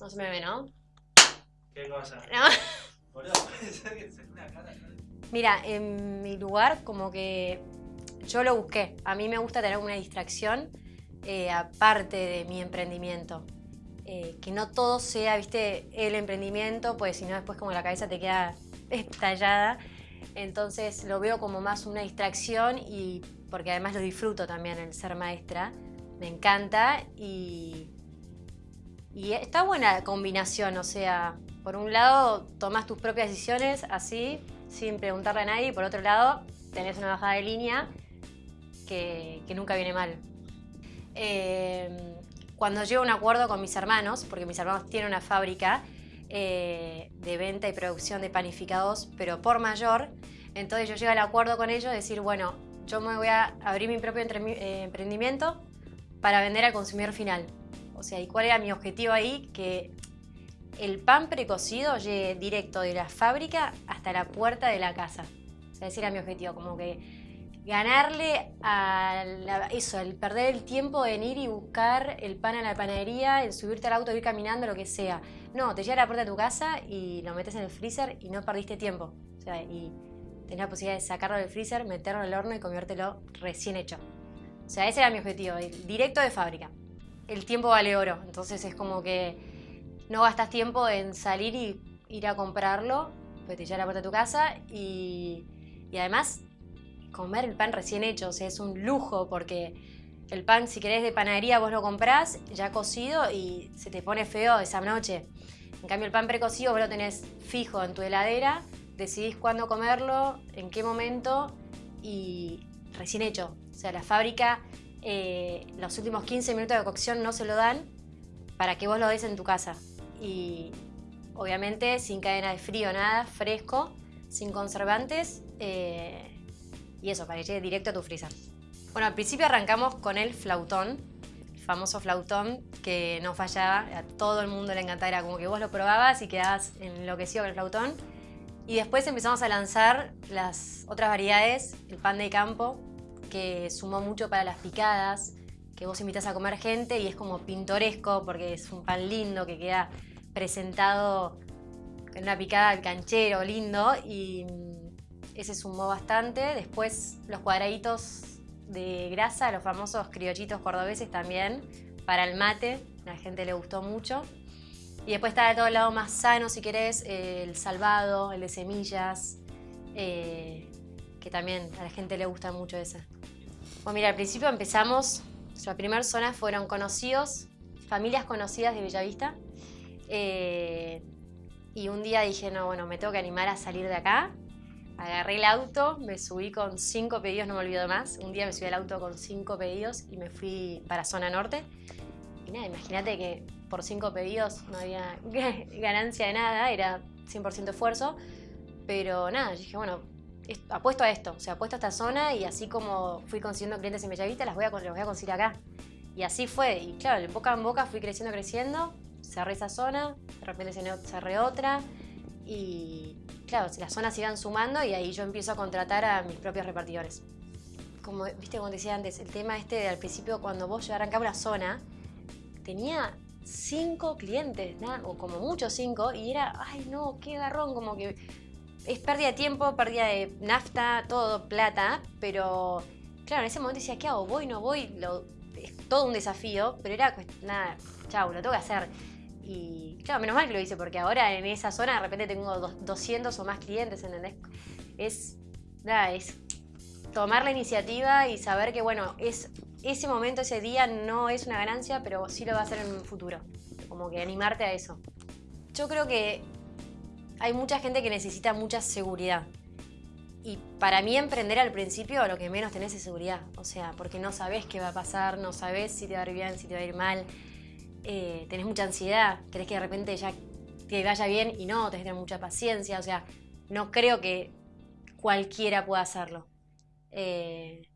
No se me ve, ¿no? ¿Qué cosa? No. Mira, en mi lugar como que yo lo busqué. A mí me gusta tener una distracción eh, aparte de mi emprendimiento. Eh, que no todo sea, viste, el emprendimiento, pues si no después como la cabeza te queda estallada. Entonces lo veo como más una distracción y porque además lo disfruto también el ser maestra. Me encanta y, y está buena la combinación, o sea, por un lado tomas tus propias decisiones así, sin preguntarle a nadie, y por otro lado tenés una bajada de línea que, nunca viene mal. Eh, cuando llego a un acuerdo con mis hermanos, porque mis hermanos tienen una fábrica eh, de venta y producción de panificados, pero por mayor, entonces yo llego al acuerdo con ellos de decir, bueno, yo me voy a abrir mi propio eh, emprendimiento para vender al consumidor final. Sea, ¿y cuál era mi objetivo ahí? Que el pan precocido llegue directo de la fábrica hasta la puerta de la casa. O sea, ese era mi objetivo, como que ganarle a la- eso, el perder el tiempo en ir y buscar el pan a la panadería, el subirte al auto, ir caminando, lo que sea. No, te llega a la puerta de tu casa y lo metes en el freezer y no perdiste tiempo. O sea, y tenés la posibilidad de sacarlo del freezer, meterlo al horno y comértelo recién hecho. O sea, ese era mi objetivo, ir directo de fábrica. El tiempo vale oro, entonces es como que no gastas tiempo en salir y ir a comprarlo, pues te a la puerta de tu casa y, y además comer el pan recién hecho, o sea, es un lujo porque el pan, si querés de panadería, vos lo comprás ya cocido y se te pone feo esa noche. En cambio, el pan precocido vos lo tenés fijo en tu heladera, decidís cuándo comerlo, en qué momento y recién hecho. O sea, la fábrica, eh, los últimos 15 minutos de cocción no se lo dan para que vos lo des en tu casa. Y obviamente sin cadena de frío, nada, fresco, sin conservantes. eh, y eso, para que llegue directo a tu freezer. Bueno, al principio arrancamos con el flautón, el famoso flautón que no fallaba, a todo el mundo le encantaba, era como que vos lo probabas y quedabas enloquecido con el flautón. Y después empezamos a lanzar las otras variedades, el pan de campo, que sumó mucho para las picadas, que vos invitas a comer gente y es como pintoresco porque es un pan lindo que queda presentado en una picada al canchero lindo y mm, ese sumó bastante. Después los cuadraditos de grasa, los famosos criollitos cordobeses también, para el mate, a la gente le gustó mucho. Y después está de todo el lado más sano, si querés, el salvado, el de semillas, eh, que también a la gente le gusta mucho ese. Bueno, mira, al principio empezamos, nuestra primera zona fueron conocidos, familias conocidas de Bellavista. eh, y un día dije, no, bueno, me tengo que animar a salir de acá. Agarré el auto, me subí con cinco pedidos, no me olvido más. Un día me subí al auto con cinco pedidos y me fui para zona norte. Y nada, imagínate que por cinco pedidos no había ganancia de nada, era 100% esfuerzo. Pero nada, dije, bueno, apuesto a esto, o sea, apuesto a esta zona y así como fui consiguiendo clientes en Bellavista, las voy a, los voy a conseguir acá. Y así fue, y claro, de boca en boca fui creciendo, creciendo, cerré esa zona, de repente cerré- otra, y claro, las zonas iban sumando y ahí yo empiezo a contratar a mis propios repartidores. Como, viste, como decía antes, el tema este de al principio, cuando vos arrancaba una zona, tenía cinco clientes, ¿no? o como mucho cinco, y era, ay no, qué garrón, como que es pérdida de tiempo, pérdida de nafta, todo, plata, pero claro, en ese momento decía, ¿qué hago? ¿Voy, no voy? Lo- es todo un desafío, pero era, cuest- nada, chau, lo tengo que hacer. Y claro, menos mal que lo hice, porque ahora en esa zona de repente tengo dos- 200 o más clientes, ¿entendés? Es, nada, es tomar la iniciativa y saber que, bueno, es, ese momento, ese día no es una ganancia, pero sí lo va a hacer en un futuro. Como que animarte a eso. Yo creo que hay mucha gente que necesita mucha seguridad. Y para mí emprender al principio lo que menos tenés es seguridad. O sea, porque no sabés qué va a pasar, no sabés si te va a ir bien, si te va a ir mal. Eh, tenés mucha ansiedad, querés que de repente ya te vaya bien y no, tenés que tener mucha paciencia. O sea, no creo que cualquiera pueda hacerlo. Eh,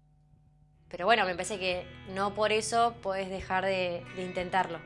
pero bueno, me parece que no por eso podés dejar de, de intentarlo.